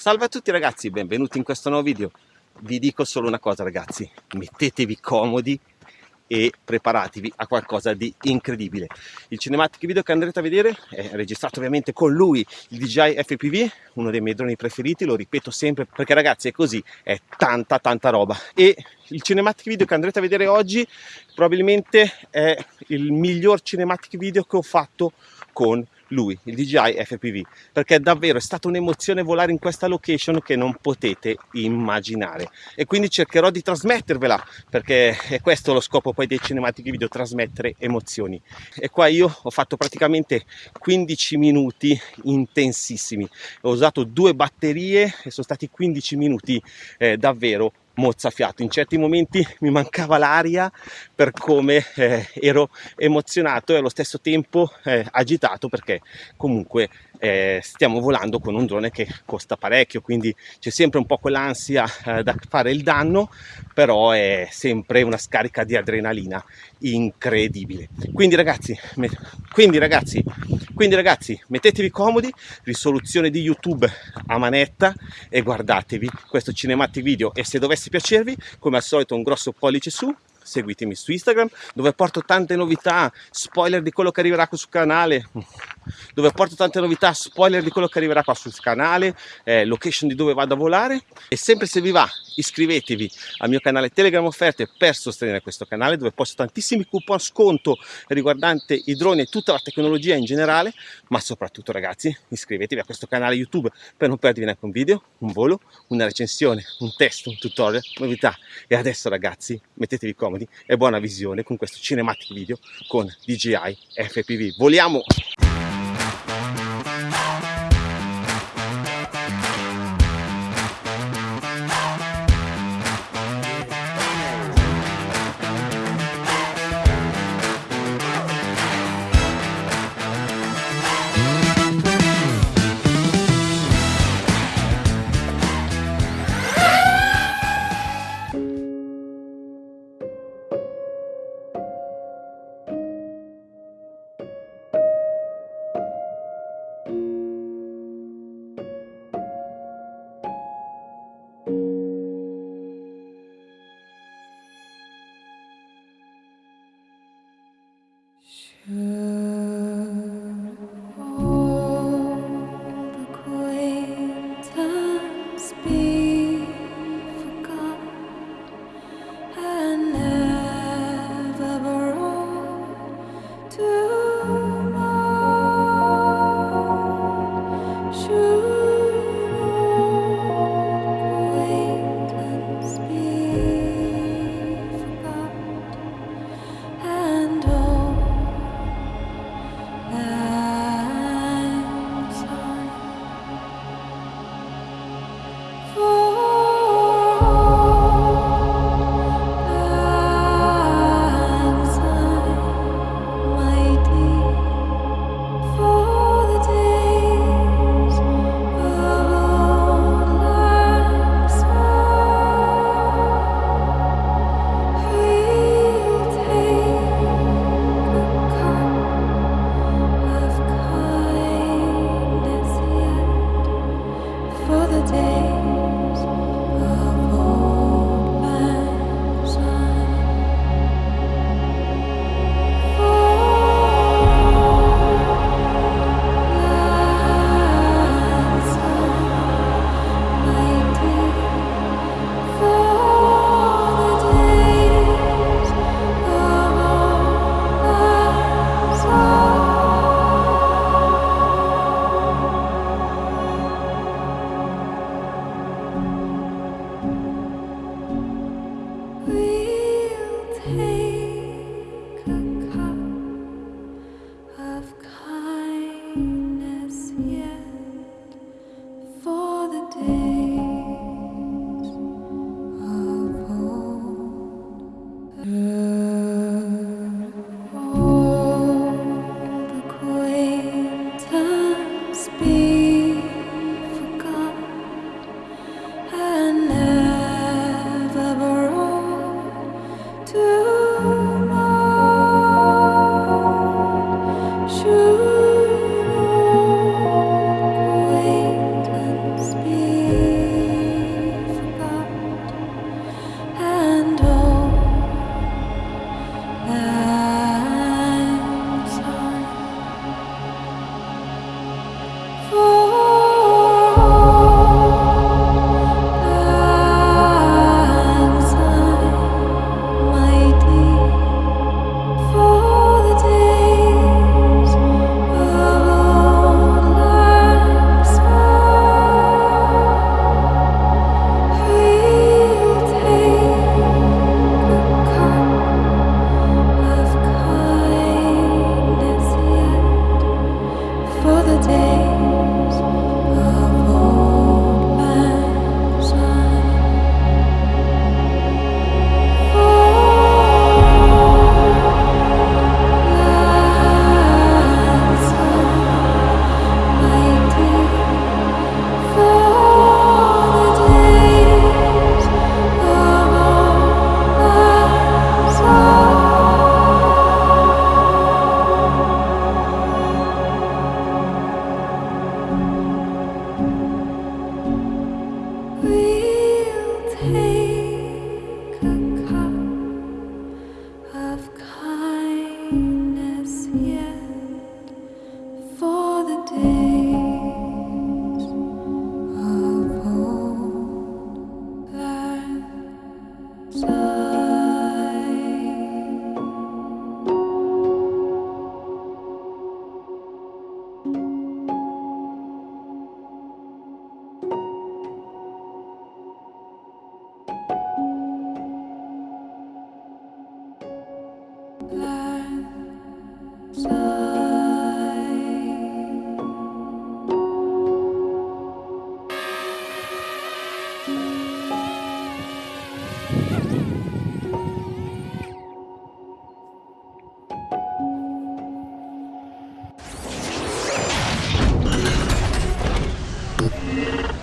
Salve a tutti ragazzi, benvenuti in questo nuovo video. Vi dico solo una cosa ragazzi, mettetevi comodi e preparatevi a qualcosa di incredibile. Il cinematic video che andrete a vedere è registrato ovviamente con lui, il DJI FPV, uno dei miei droni preferiti, lo ripeto sempre perché ragazzi è così, è tanta tanta roba. E il cinematic video che andrete a vedere oggi probabilmente è il miglior cinematic video che ho fatto con lui, il DJI FPV, perché davvero è stata un'emozione volare in questa location che non potete immaginare. E quindi cercherò di trasmettervela perché è questo lo scopo poi dei cinematici video, trasmettere emozioni. E qua io ho fatto praticamente 15 minuti intensissimi, ho usato due batterie e sono stati 15 minuti eh, davvero mozzafiato. In certi momenti mi mancava l'aria per come eh, ero emozionato e allo stesso tempo eh, agitato perché comunque eh, stiamo volando con un drone che costa parecchio, quindi c'è sempre un po' quell'ansia eh, da fare il danno, però è sempre una scarica di adrenalina incredibile. Quindi ragazzi, quindi ragazzi, quindi ragazzi, mettetevi comodi, risoluzione di YouTube a manetta e guardatevi questo cinematic video e se dovesse piacervi, come al solito un grosso pollice su, seguitemi su Instagram dove porto tante novità, spoiler di quello che arriverà sul canale, dove porto tante novità, spoiler di quello che arriverà qua sul canale, eh, location di dove vado a volare e sempre se vi va iscrivetevi al mio canale Telegram offerte per sostenere questo canale dove posto tantissimi coupon sconto riguardante i droni e tutta la tecnologia in generale, ma soprattutto ragazzi iscrivetevi a questo canale YouTube per non perdervi neanche un video, un volo, una recensione, un test, un tutorial, novità e adesso ragazzi mettetevi comodi e buona visione con questo cinematic video con DJI FPV. Voliamo! Yeah.